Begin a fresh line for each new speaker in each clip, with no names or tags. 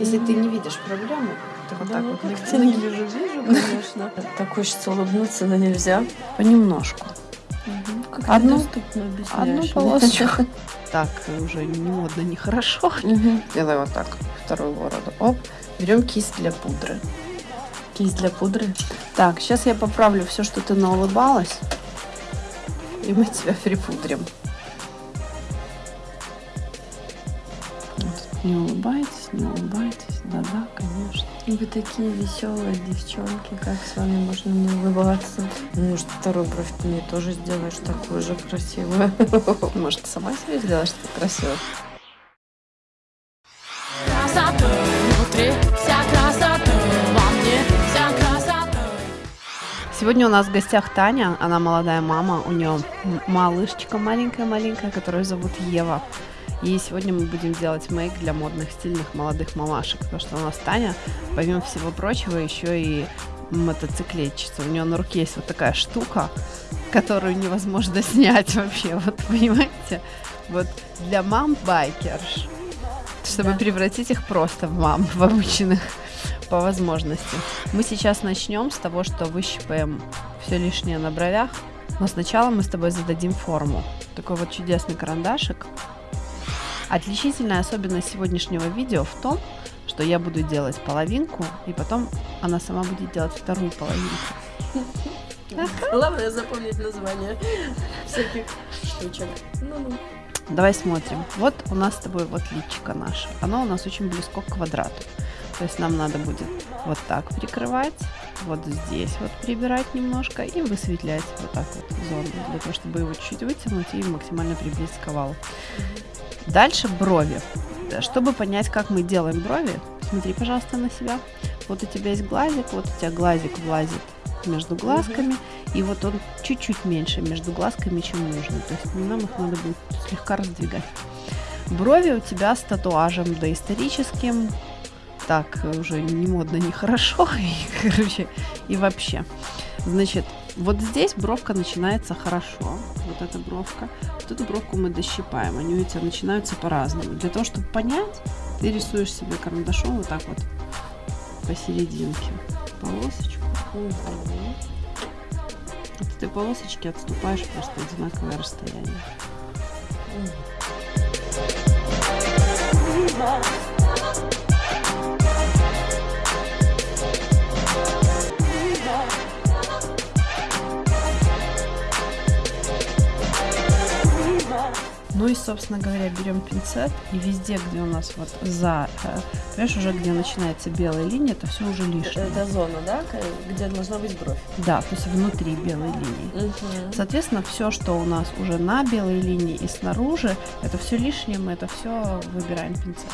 Если ты не видишь проблему, ты вот
Да,
так
ну
вот
как-то не вижу, вижу, конечно. Так хочется улыбнуться, но нельзя.
понемножку. Одну-. Одну полосочку. Так, уже не модно, нехорошо.
Мгм.
Делай вот так, вторую бороду. Оп. Берем кисть для пудры.
Кисть для пудры.
Так, сейчас я поправлю все, что ты наулыбалась. И мы тебя припудрим. Не улыбайтесь, не улыбайтесь. Да-да, конечно.
Вы такие веселые девчонки, как с вами можно не улыбаться? Ну, Может, вторую бровь ты мне тоже сделаешь такую же красивую?
Может, сама себе сделаешь что красиво?
Красота внутри, вся красота во мне, вся красота.
Сегодня у нас в гостях Таня, она молодая мама, у нее малышечка маленькая-маленькая, которую зовут Ева. И сегодня мы будем делать мейк для модных, стильных молодых мамашек, потому что у нас Таня, помимо всего прочего, еще и мотоциклетчица. У нее на руке есть вот такая штука, которую невозможно снять вообще, вот понимаете? Вот для мам-байкерш, чтобы
Да.
превратить их просто в мам, в обычных по возможности. Мы сейчас начнем с того, что выщипаем все лишнее на бровях, но сначала мы с тобой зададим форму. Такой вот чудесный карандашик. Отличительная особенность сегодняшнего видео в том, что я буду делать половинку, и потом она сама будет делать вторую половинку.
Главное запомнить название всяких штучек. Ну-ну.
Давай смотрим. Вот у нас с тобой вот личико наше. Оно у нас очень близко к квадрату. То есть нам надо будет вот так прикрывать, вот здесь вот прибирать немножко и высветлять вот так вот зону, для того, чтобы его чуть-чуть вытянуть и максимально приблизить к овалу. Дальше брови. Чтобы понять, как мы делаем брови, смотри, пожалуйста, на себя. Вот у тебя есть глазик, вот у тебя глазик влазит между глазками, и вот он чуть-чуть меньше между глазками, чем нужно. То есть нам их надо будет слегка раздвигать. Брови у тебя с татуажем доисторическим. Так, уже не модно, не хорошо. И, короче, и вообще. Значит, вот здесь бровка начинается хорошо. Вот эта бровка. Вот эту бровку мы дощипаем. Они у тебя начинаются по-разному. Для того, чтобы понять, ты рисуешь себе карандашом вот так вот посерединке полосочку. От этой полосочки отступаешь просто одинаковое расстояние. Ну и, собственно говоря, берем пинцет и везде, где у нас вот за, э, понимаешь, уже где начинается белая линия, это все уже лишнее.
Это зона, да, где должна быть бровь?
Да, то есть внутри белой линии. Соответственно, все, что у нас уже на белой линии и снаружи, это все лишнее, мы это все выбираем пинцетом.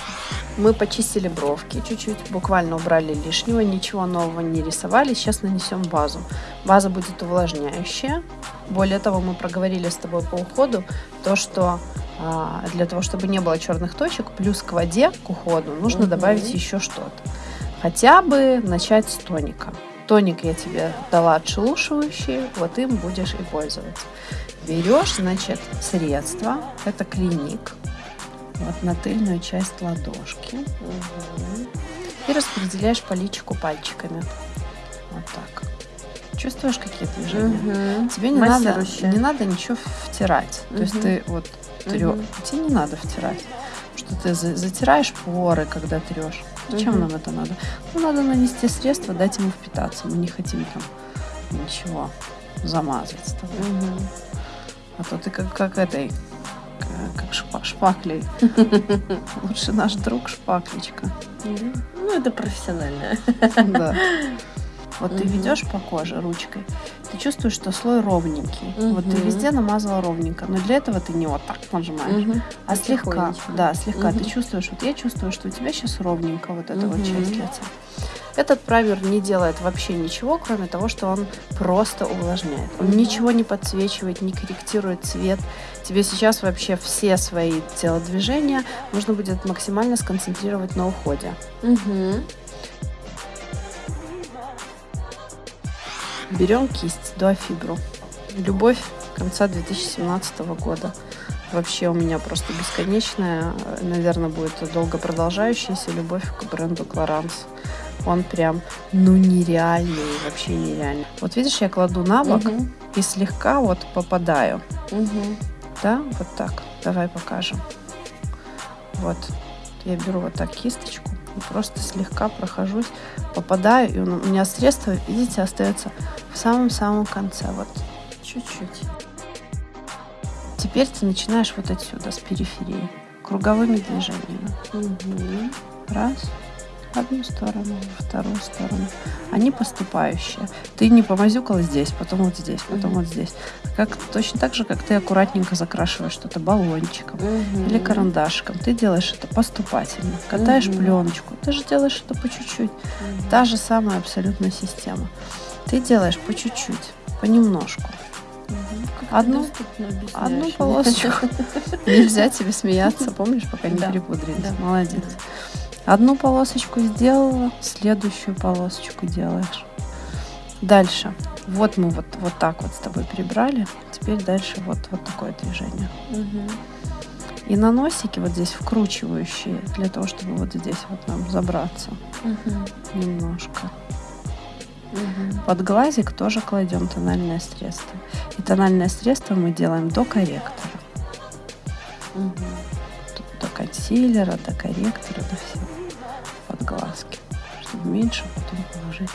Мы почистили бровки чуть-чуть, буквально убрали лишнего, ничего нового не рисовали. Сейчас нанесем базу. База будет увлажняющая. Более того, мы проговорили с тобой по уходу то, что а, для того, чтобы не было черных точек, плюс к воде, к уходу, нужно
Мгм.
добавить еще что-то. Хотя бы начать с тоника. Тоник я тебе дала отшелушивающий, вот им будешь и пользоваться. Берешь, значит, средство, это клиник, вот на тыльную часть ладошки и распределяешь по личику пальчиками. Вот так. Чувствуешь какие движения? Тебе не надо, не надо ничего втирать. То есть ты вот трё-
Мгм.
тебе не надо втирать. Что ты за- затираешь поры, когда трешь. Зачем
Мгм.
нам это надо? Ну, надо нанести средство, дать ему впитаться. Мы не хотим там ничего замазать с тобой. А то ты как, как этой, как шпа- шпаклей. Лучше наш друг шпаклечка.
Ну, это профессионально.
Да. Вот ты
Мгм.
ведешь по коже ручкой, ты чувствуешь, что слой ровненький. Вот ты везде намазала ровненько, но для этого ты не вот так нажимаешь, а слегка,
Потихонечку.
да, слегка. Ты
Мгм.
чувствуешь, вот я чувствую, что у тебя сейчас ровненько вот эта вот
Мгм.
часть лица. Этот праймер не делает вообще ничего, кроме того, что он просто увлажняет. Он ничего не подсвечивает, не корректирует цвет. Тебе сейчас вообще все свои телодвижения нужно будет максимально сконцентрировать на уходе.
Мгм.
Берем кисть дуафибру. Любовь конца 2017 года. вообще у меня просто бесконечная, наверное, будет долго продолжающаяся любовь к бренду Clarins. Он прям, ну, нереальный, вообще нереальный. Вот видишь, я кладу на бок
Мгм.
и слегка вот попадаю.
Мгм.
Да, вот так. Давай покажем. Вот. Я беру вот так кисточку просто слегка прохожусь, попадаю, и у меня средство, видите, остается в самом-самом конце. Вот чуть-чуть. Теперь ты начинаешь вот отсюда, с периферии, круговыми движениями.
Мгм.
Раз, в одну сторону, во вторую сторону. Они поступающие. Ты не помазюкала здесь, потом вот здесь, потом
Мгм.
вот здесь. Как, точно так же, как ты аккуратненько закрашиваешь что-то баллончиком
Мгм.
или карандашиком. Ты делаешь это поступательно. Катаешь
Мгм.
пленочку. Ты же делаешь это по чуть-чуть.
Мгм.
Та же самая абсолютно система. Ты делаешь по чуть-чуть, понемножку.
Как
Одну-. Одну полосочку. Нельзя тебе смеяться, помнишь, пока не
Да,
перепудрились.
да.
Молодец. Одну полосочку сделала, следующую полосочку делаешь. Дальше. Вот мы вот, вот так вот с тобой прибрали. Теперь дальше вот, вот такое движение.
Мгм.
И на носике вот здесь вкручивающие, для того, чтобы вот здесь вот нам забраться
Мгм.
немножко.
Мгм.
Под глазик тоже кладем тональное средство. И тональное средство мы делаем до корректора. Тут до консилера, до корректора, до всего. Меньше потом положить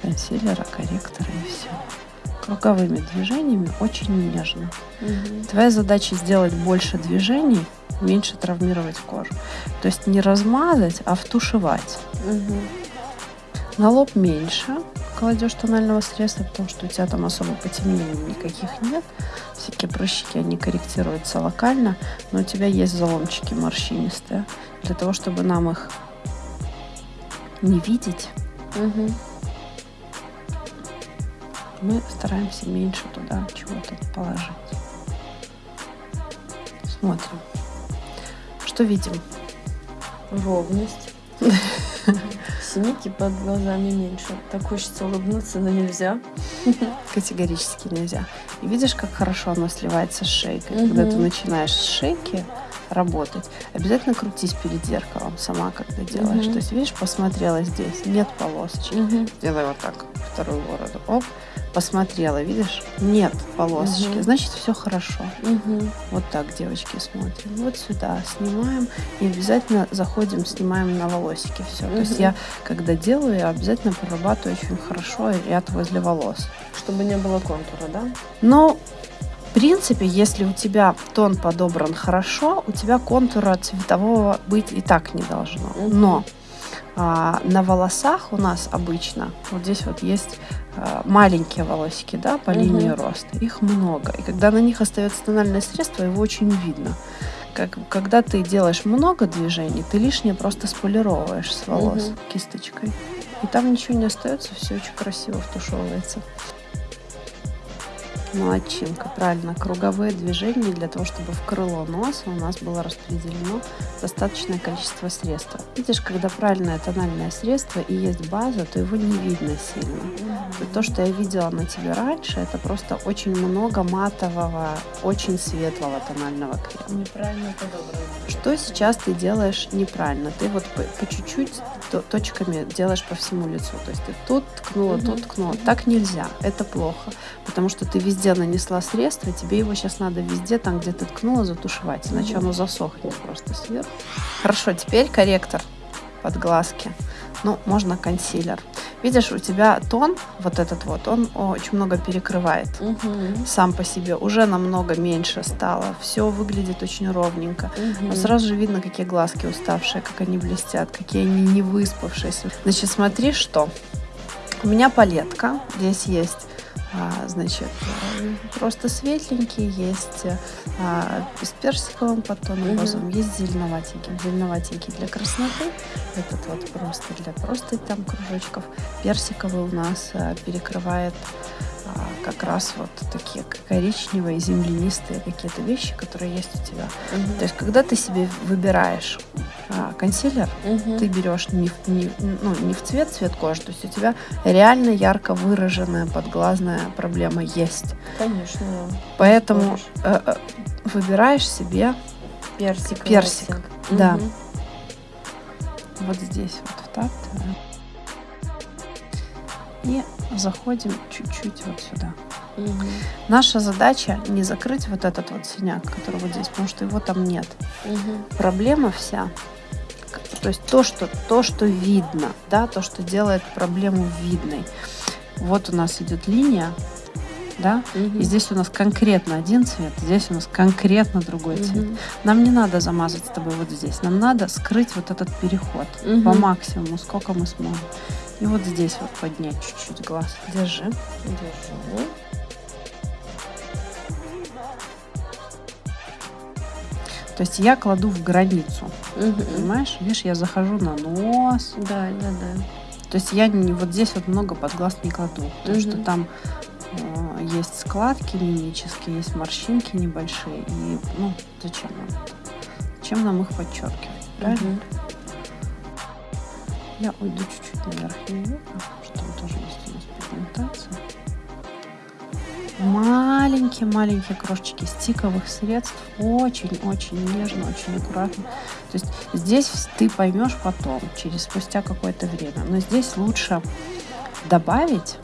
консилера, корректора и все. Круговыми движениями очень нежно.
Мгм.
Твоя задача сделать больше движений, меньше травмировать кожу. То есть не размазать, а втушевать.
Мгм.
На лоб меньше кладешь тонального средства, потому что у тебя там особо потемнений никаких нет. Всякие прыщики, они корректируются локально, но у тебя есть заломчики морщинистые. Для того, чтобы нам их не видеть,
Мгм.
мы стараемся меньше туда чего-то положить. Смотрим. Что видим?
Ровность. Синяки под глазами меньше. Так хочется улыбнуться, но нельзя.
Категорически нельзя. И видишь, как хорошо оно сливается с шейкой. Когда ты начинаешь с шейки работать, обязательно крутись перед зеркалом сама, когда делаешь.
Мгм.
То есть, видишь, посмотрела здесь, нет полосочки.
Мгм.
Делай вот так, вторую бороду. Оп, посмотрела, видишь, нет полосочки.
Мгм.
Значит, все хорошо.
Мгм.
Вот так, девочки, смотрим. Вот сюда снимаем и обязательно заходим, снимаем на волосики все. То есть я, когда делаю, я обязательно прорабатываю очень хорошо ряд возле волос.
Чтобы не было контура, да?
Но, в принципе, если у тебя тон подобран хорошо, у тебя контура цветового быть и так не должно. Но а, на волосах у нас обычно, вот здесь вот есть а, маленькие волосики, да, по линии роста. Их много. И когда на них остается тональное средство, его очень видно. Как, когда ты делаешь много движений, ты лишнее просто сполировываешь с волос
Мгм.
кисточкой. И там ничего не остается, все очень красиво втушевывается. Молодчинка, правильно. Круговые движения для того, чтобы в крыло носа у нас было распределено достаточное количество средства. Видишь, когда правильное тональное средство и есть база, то его не видно сильно. То, что я видела на тебе раньше, это просто очень много матового, очень светлого тонального крема.
Неправильно подобрано.
Что сейчас ты делаешь неправильно? Ты вот по, чуть-чуть точками делаешь по всему лицу. То есть ты тут ткнула, тут ткнула. Так нельзя. Это плохо. Потому что ты везде нанесла средство, тебе его сейчас надо везде, там, где ты ткнула, затушевать. Иначе оно засохнет просто сверху. Хорошо, теперь корректор под глазки. Ну, можно консилер. Видишь, у тебя тон, вот этот вот, он очень много перекрывает
Мгм.
сам по себе уже намного меньше стало. Все выглядит очень ровненько.
Мгм.
Но сразу же видно, какие глазки уставшие, как они блестят, какие они не выспавшиеся. Значит, смотри, что. У меня палетка. Здесь есть, а, значит, э, просто светленький, есть а, с персиковым подтоном розовым, есть зеленоватенький. Зеленоватенький для красноты, этот вот просто для просто там кружочков. Персиковый у нас а, перекрывает а, как раз вот такие коричневые, землянистые какие-то вещи, которые есть у тебя.
Мгм.
То есть, когда ты себе выбираешь а, консилер,
Мгм.
ты берешь не, в- не, ну, не в цвет цвет кожи, то есть у тебя реально ярко выраженная подглазная проблема есть.
Конечно.
Поэтому э, э, выбираешь себе
Персик.
Персик, да.
Мгм.
вот здесь вот втаптываем. И заходим чуть-чуть вот сюда.
Мгм.
Наша задача не закрыть вот этот вот синяк, который вот здесь, потому что его там нет.
Мгм.
Проблема вся, то есть то, что, то, что видно, да, то, что делает проблему видной. Вот у нас идет линия, да,
Мгм.
и здесь у нас конкретно один цвет, здесь у нас конкретно другой цвет.
Мгм.
Нам не надо замазать с тобой вот здесь, нам надо скрыть вот этот переход
Мгм.
по максимуму, сколько мы сможем. И вот здесь вот поднять чуть-чуть глаз. Держи.
Держу.
То есть я кладу в границу,
Мгм.
понимаешь? Видишь, я захожу на нос.
Да, да, да.
То есть я не, вот здесь вот много под глаз не кладу, потому что
Мгм.
там э, есть складки мимические, есть морщинки небольшие. И, ну, зачем нам? Зачем нам их подчеркивать? Правильно?
Мгм.
Я уйду чуть-чуть на верхнее веко, что там тоже есть у нас пигментация. Маленькие-маленькие крошечки стиковых средств. Очень-очень нежно, очень аккуратно. То есть здесь ты поймешь потом, через спустя какое-то время. Но здесь лучше добавить.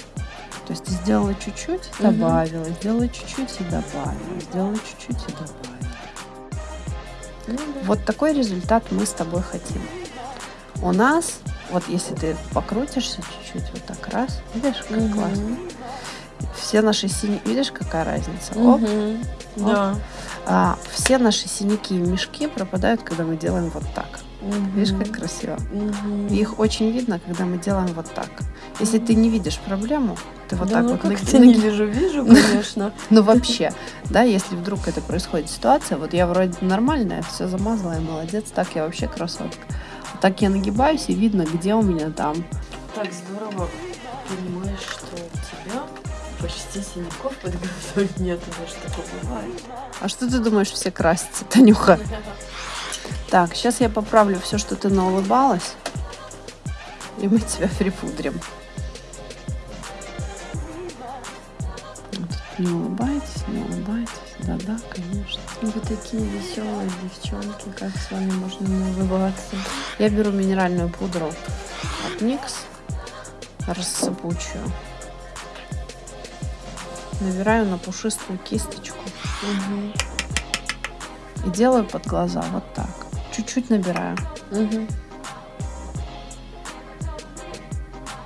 То есть ты сделала чуть-чуть, добавила, сделала чуть-чуть и добавила, сделала чуть-чуть и добавила.
Ну да.
Вот такой результат мы с тобой хотим. У нас, вот если ты покрутишься чуть-чуть, вот так раз, видишь, как
Мгм.
классно. Все наши синяки, видишь, какая разница? Оп.
Мгм. Да.
А, все наши синяки и мешки пропадают, когда мы делаем вот так. Видишь, как красиво?
Мгм.
И их очень видно, когда мы делаем вот так. Если ты не видишь проблему, ты вот
да,
так
ну
вот
как ты не вижу, вижу, конечно.
Ну вообще, да, если вдруг это происходит ситуация, вот я вроде нормальная, все замазала, я молодец, так я вообще красотка. Так я нагибаюсь и видно, где у меня там.
Так здорово понимаешь, что у тебя почти синяков под глазами нет, даже такое бывает.
А что ты думаешь, все красятся, Танюха? Так, сейчас я поправлю все, что ты наулыбалась, и мы тебя припудрим. Не улыбайтесь, не улыбайтесь. Да-да, конечно.
Вы такие веселые девчонки, как с вами можно не улыбаться?
Я беру минеральную пудру от NYX, рассыпучую. Набираю на пушистую кисточку
Мгм.
и делаю под глаза вот так. Чуть-чуть набираю.
Мгм.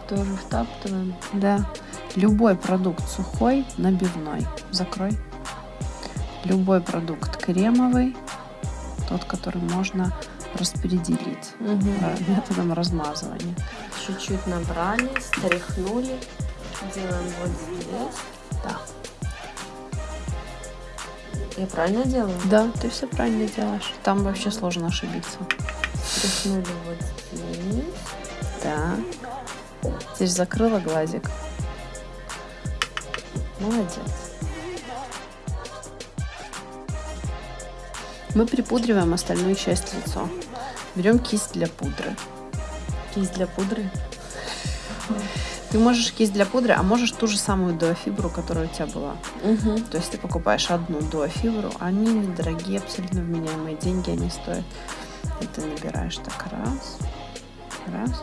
Тоже втаптываем.
Да. Любой продукт сухой, набивной. Закрой. Любой продукт кремовый, тот, который можно распределить э, методом размазывания.
Чуть-чуть набрали, стряхнули. Делаем вот здесь.
Да.
Я правильно делаю?
Да, ты все правильно делаешь. Там вообще сложно ошибиться.
Стряхнули вот здесь.
Да. Теперь закрыла глазик. Молодец. Мы припудриваем остальную часть лица. Берем кисть для пудры.
Кисть для пудры.
Ты можешь кисть для пудры, а можешь ту же самую дуофибру, которая у тебя была.
Угу.
То есть ты покупаешь одну дуофибру, они недорогие, абсолютно вменяемые деньги они стоят. И ты набираешь так раз, раз,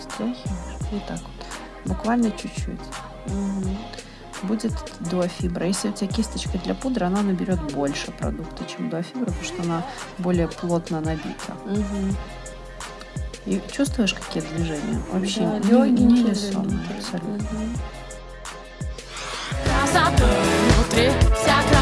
стряхиваешь и так вот. Буквально чуть-чуть.
Угу.
Будет дуофибра. Если у тебя кисточка для пудры, она наберет больше продукта, чем дуофибра, потому что она более плотно набита.
Угу.
И чувствуешь какие движения? Вообще
да,
не,
легенькие, не
абсолютно.
Красота
внутри, вся.